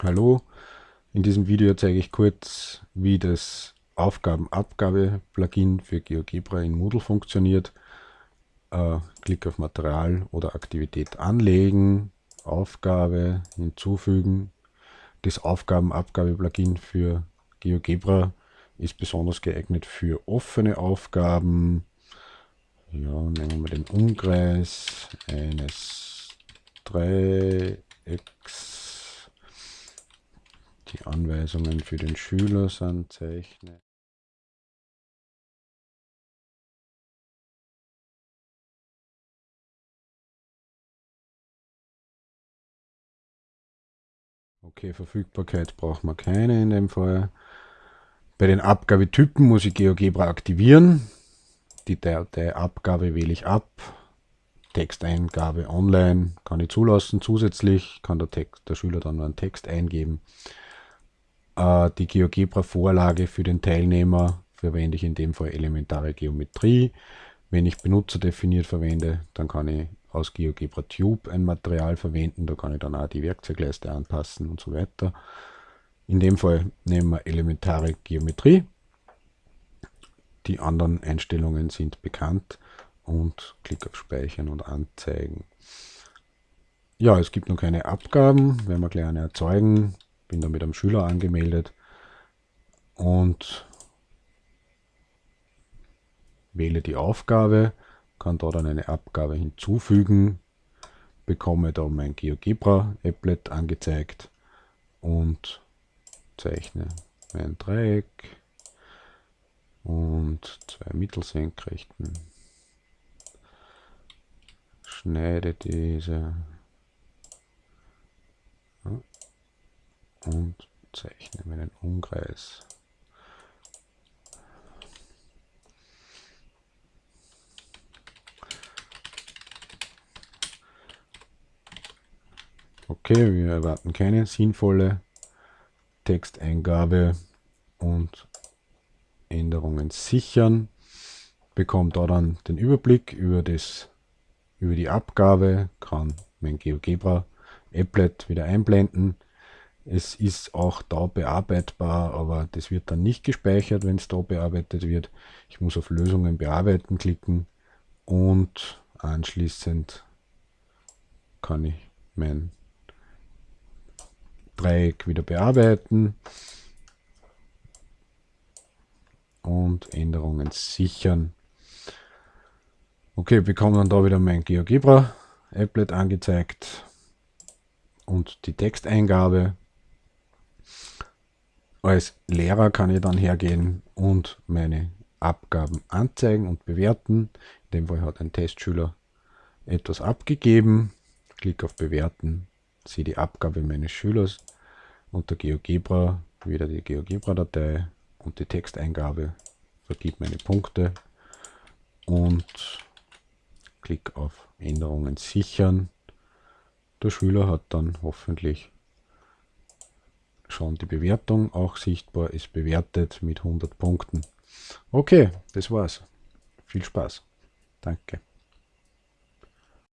Hallo, in diesem Video zeige ich kurz, wie das Aufgabenabgabe-Plugin für GeoGebra in Moodle funktioniert. Äh, Klick auf Material oder Aktivität anlegen, Aufgabe hinzufügen. Das Aufgabenabgabe-Plugin für GeoGebra ist besonders geeignet für offene Aufgaben. Ja, nehmen wir den Umkreis eines Dreiecks Anweisungen für den Schüler sind zeichnen. Okay, Verfügbarkeit braucht man keine in dem Fall. Bei den Abgabetypen muss ich GeoGebra aktivieren. Die Dateiabgabe wähle ich ab. Texteingabe online kann ich zulassen. Zusätzlich kann der, Text, der Schüler dann einen Text eingeben. Äh, die GeoGebra-Vorlage für den Teilnehmer verwende ich in dem Fall elementare Geometrie. Wenn ich benutzerdefiniert verwende, dann kann ich aus GeoGebra Tube ein Material verwenden. Da kann ich dann auch die Werkzeugleiste anpassen und so weiter. In dem Fall nehmen wir elementare Geometrie. Die anderen Einstellungen sind bekannt und klick auf Speichern und Anzeigen. Ja, es gibt noch keine Abgaben, werden wir gleich eine erzeugen bin da mit einem Schüler angemeldet. Und wähle die Aufgabe, kann da dann eine Abgabe hinzufügen, bekomme da mein GeoGebra-Applet angezeigt und zeichne mein Dreieck und zwei Mittelsenkrechten, schneide diese und zeichne meinen Umkreis. Okay, wir erwarten keine sinnvolle Texteingabe und Änderungen sichern. Bekommt da dann den Überblick über, das, über die Abgabe, kann mein GeoGebra Applet wieder einblenden es ist auch da bearbeitbar, aber das wird dann nicht gespeichert, wenn es da bearbeitet wird. Ich muss auf Lösungen bearbeiten klicken und anschließend kann ich mein Dreieck wieder bearbeiten und Änderungen sichern. Okay, bekomme dann da wieder mein GeoGebra Applet angezeigt und die Texteingabe als Lehrer kann ich dann hergehen und meine Abgaben anzeigen und bewerten. In dem Fall hat ein Testschüler etwas abgegeben. Klick auf Bewerten, sehe die Abgabe meines Schülers unter GeoGebra, wieder die GeoGebra-Datei und die Texteingabe, vergibt meine Punkte und klick auf Änderungen sichern. Der Schüler hat dann hoffentlich schon die Bewertung auch sichtbar ist bewertet mit 100 Punkten. Okay, das war's. Viel Spaß. Danke.